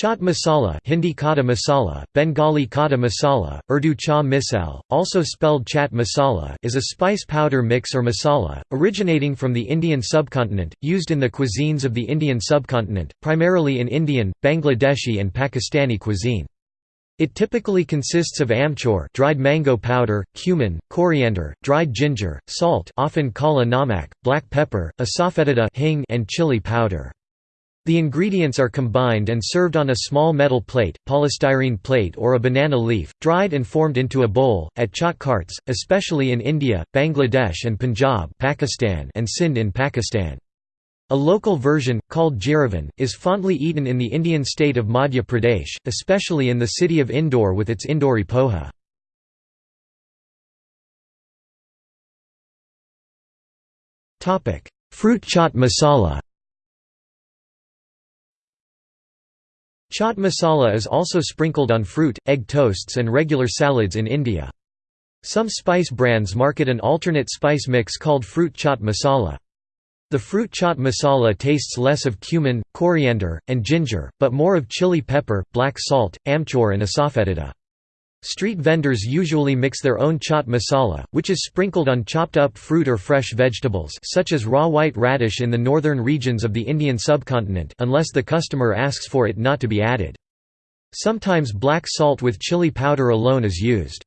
Chaat masala Hindi kata masala, Bengali kata masala, Urdu cha misal, also spelled chat masala is a spice powder mix or masala, originating from the Indian subcontinent, used in the cuisines of the Indian subcontinent, primarily in Indian, Bangladeshi and Pakistani cuisine. It typically consists of amchur dried mango powder, cumin, coriander, dried ginger, salt often kala namak, black pepper, asafoetida hing and chili powder. The ingredients are combined and served on a small metal plate, polystyrene plate or a banana leaf, dried and formed into a bowl, at chaat carts, especially in India, Bangladesh and Punjab Pakistan and Sindh in Pakistan. A local version, called jiravan, is fondly eaten in the Indian state of Madhya Pradesh, especially in the city of Indore with its Indori poha. Fruit chaat masala Chaat masala is also sprinkled on fruit, egg toasts and regular salads in India. Some spice brands market an alternate spice mix called fruit chaat masala. The fruit chaat masala tastes less of cumin, coriander, and ginger, but more of chili pepper, black salt, amchur and asafoetida. Street vendors usually mix their own chaat masala, which is sprinkled on chopped up fruit or fresh vegetables such as raw white radish in the northern regions of the Indian subcontinent unless the customer asks for it not to be added. Sometimes black salt with chili powder alone is used.